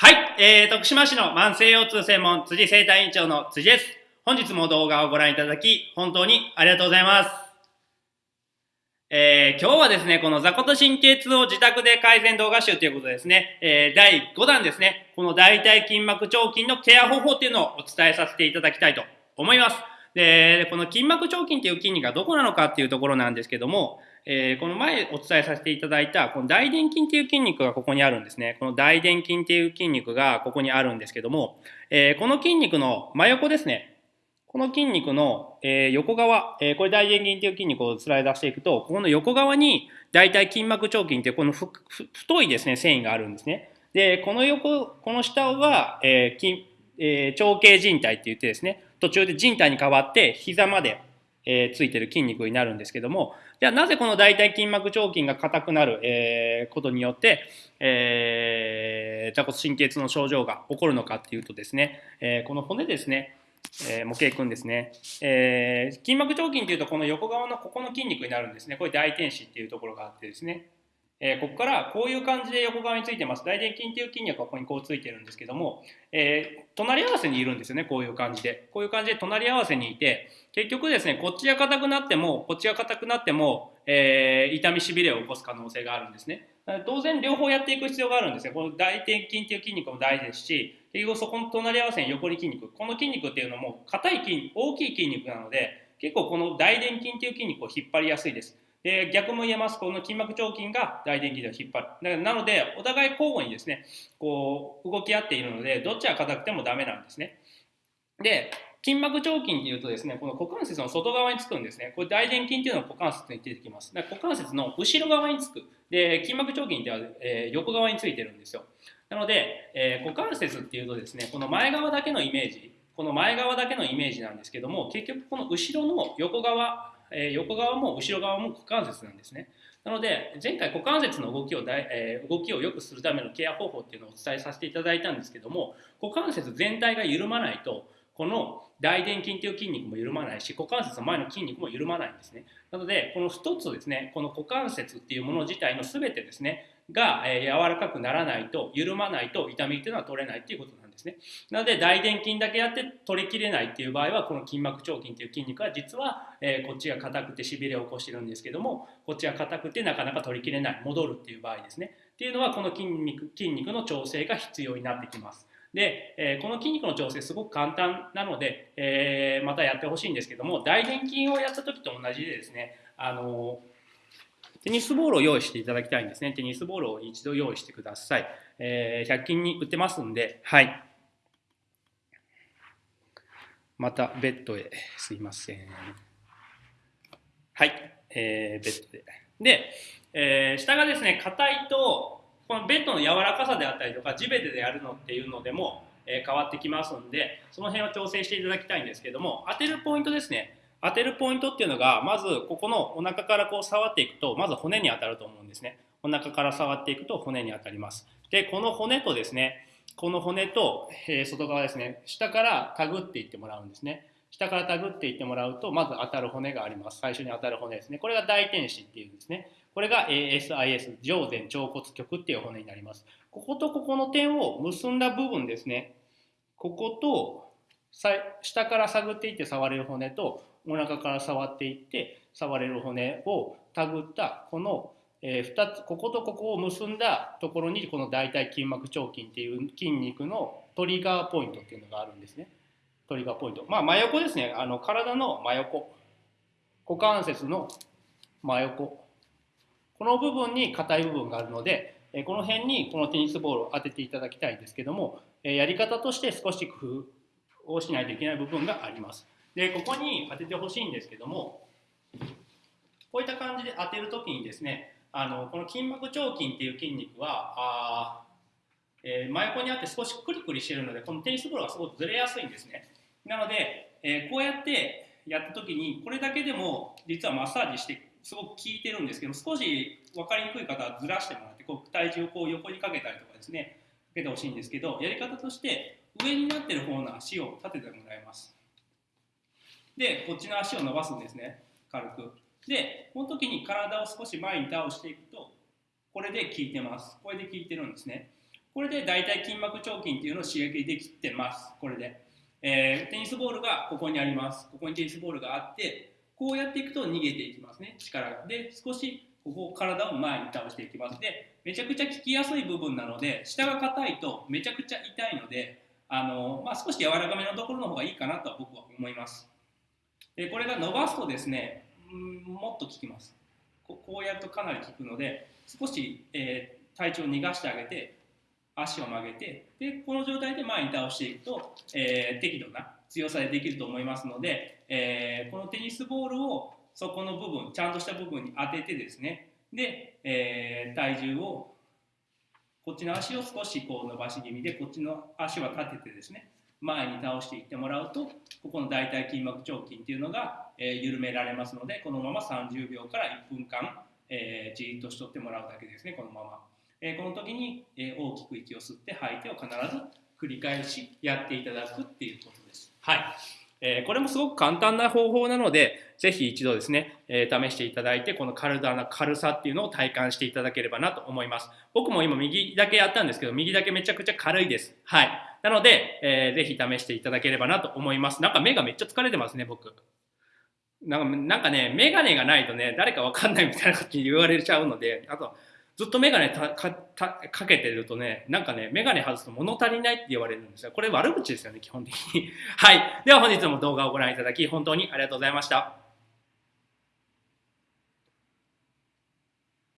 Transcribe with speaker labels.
Speaker 1: はい、えー、徳島市の慢性腰痛専門辻生体院長の辻です。本日も動画をご覧いただき、本当にありがとうございます。えー、今日はですね、この座骨神経痛を自宅で改善動画集ということですね、えー、第5弾ですね、この大腿筋膜腸筋のケア方法っていうのをお伝えさせていただきたいと思います。で、この筋膜腸筋っていう筋肉がどこなのかっていうところなんですけども、えー、この前お伝えさせていただいた、この大臀筋っていう筋肉がここにあるんですね。この大臀筋っていう筋肉がここにあるんですけども、えー、この筋肉の真横ですね。この筋肉の、えー、横側、え、これ大臀筋っていう筋肉をスライドしていくと、ここの横側に大体筋膜腸筋っていうこの太いですね、繊維があるんですね。で、この横、この下は、えー筋えー、長径靭帯って言ってですね、途中で靭帯に変わって膝まで、えー、ついてる筋肉になるんですけども、じゃあなぜこの大腿筋膜腸筋が硬くなる、えー、ことによって、えー、座骨神経痛の症状が起こるのかっていうとですね、え、この骨ですね、えー、模型君ですね、えー、筋膜腸筋っていうとこの横側のここの筋肉になるんですね。これ大天使っていうところがあってですね、えー、ここからこういう感じで横側についてます。大臀筋っていう筋肉がここにこうついてるんですけども、えー、隣り合わせにいるんですよね、こういう感じで。こういう感じで隣り合わせにいて、結局ですね、こっちが硬くなっても、こっちが硬くなっても、えー、痛みしびれを起こす可能性があるんですね。当然両方やっていく必要があるんですよ。この大臀筋っていう筋肉も大事ですし、結局そこの隣り合わせに横に筋肉。この筋肉っていうのも硬い筋、大きい筋肉なので、結構この大臀筋っていう筋肉を引っ張りやすいです。で逆も言えます、この筋膜腸筋が大臀筋で引っ張る。だからなので、お互い交互にですね、こう動き合っているので、どっちが硬くてもダメなんですね。で、筋膜腸筋っていうとですね、この股関節の外側につくんですね。これ大臀筋っていうのは股関節に出てきます。だから股関節の後ろ側につく。で、筋膜腸筋っては、えー、横側についてるんですよ。なので、えー、股関節っていうとですね、この前側だけのイメージ、この前側だけのイメージなんですけども、結局この後ろの横側え、横側も後ろ側も股関節なんですね。なので前回股関節の動きをだい、え、動きを良くするためのケア方法っていうのをお伝えさせていただいたんですけども股関節全体が緩まないとこの大臀筋という筋肉も緩まないし股関節の前の筋肉も緩まないんですね。なのでこの1つですねこの股関節っていうもの自体の全てですねが、え、柔らかくならないと緩まないと痛みっていうのは取れないっていうことなんですね。なので大臀筋だけやって取りきれないっていう場合はこの筋膜腸筋っていう筋肉は実は、え、こっちが硬くてしびれを起こしてるんですけどもこっちが硬くてなかなか取りきれない戻るっていう場合ですね。っていうのはこの筋肉筋肉の調整が必要になってきます。で、え、この筋肉の調整すごく簡単なので、え、またやってほしいんですけども大臀筋をやった時と同じでですねあのテニスボールを用意していただきたいんですね。テニスボールを一度用意してください。えー、100均に売ってますんで、はい。またベッドへ、すいません。はい、えー、ベッドで。で、えー、下がですね、硬いと、このベッドの柔らかさであったりとか、地べたでやるのっていうのでも、え、変わってきますんで、その辺を調整していただきたいんですけども、当てるポイントですね。当てるポイントっていうのが、まずここのお腹からこう触っていくと、まず骨に当たると思うんですね。お腹から触っていくと骨に当たります。で、この骨とですね、この骨と、え、外側ですね、下からたぐっていってもらうんですね。下からたぐっていってもらうと、まず当たる骨があります。最初に当たる骨ですね。これが大天使っていうんですね。これが ASIS、上前腸骨極っていう骨になります。こことここの点を結んだ部分ですね。ここと下から探っていって触れる骨とお腹から触っていって触れる骨をたぐったこの、えー、2つこことここを結んだところにこの大腿筋膜腸筋っていう筋肉のトリガーポイントっていうのがあるんですね。トリガーポイント。まあ真横ですね。あの体の真横。股関節の真横。この部分に硬い部分があるので、えこの辺にこのテニスボールを当てていただきたいんですけども、えやり方として少し工夫をしないといけない部分があります。で、ここに当ててほしいんですけども、こういった感じで当てるときにですね、あのこの筋膜腸筋っていう筋肉は、あえー、真横にあって少しクリクリしてるので、このテニスボールがすごくずれやすいんですね。なので、えー、こうやってやったときに、これだけでも実はマッサージしてすごく効いてるんですけど少し分かりにくい方はずらしてもらって、こう体重をこう横にかけたりとかですね、かけてほしいんですけど、やり方として上になってる方の足を立ててもらいます。でこっちの足を伸ばすんですね。軽く。でこの時に体を少し前に倒していくとこれで効いてます。これで効いてるんですね。これで大腿筋膜腸筋っていうのを刺激できてます。これで、えー、テニスボールがここにあります。ここにテニスボールがあってこうやっていくと逃げていきますね。力が。で少しここ体を前に倒していきます。でめちゃくちゃ効きやすい部分なので下が硬いとめちゃくちゃ痛いのであの、まあ、少し柔らかめのところの方がいいかなと僕は思います。でこれが伸ばすとですねうんもっと効きます。こうやるとかなり効くので少し、えー、体調を逃がしてあげて足を曲げてでこの状態で前に倒していくと、えー、適度な強さでできると思いますので、えー、このテニスボールをそこの部分ちゃんとした部分に当ててですねで、えー、体重をこっちの足を少しこう伸ばし気味でこっちの足は立ててですね前に倒していってもらうとここの大腿筋膜腸筋っていうのが、えー、緩められますのでこのまま30秒から1分間、えー、じっとしとってもらうだけですねこのまま、えー、この時に、え大きく息を吸って吐いてを必ず繰り返しやっていただくっていうことですはいえー、これもすごく簡単な方法なので、ぜひ一度ですね、え、試していただいて、この体の軽さっていうのを体感していただければなと思います。僕も今右だけやったんですけど、右だけめちゃくちゃ軽いです。はい。なので、えー、ぜひ試していただければなと思います。なんか目がめっちゃ疲れてますね、僕。なんかね、メガネがないとね、誰かわかんないみたいな感じに言われちゃうので、あと、ずっとメガネかけてるとね、なんかね、メガネ外すと物足りないって言われるんですよ。これ悪口ですよね、基本的に。はい。では本日も動画をご覧いただき、本当にありがとうございました。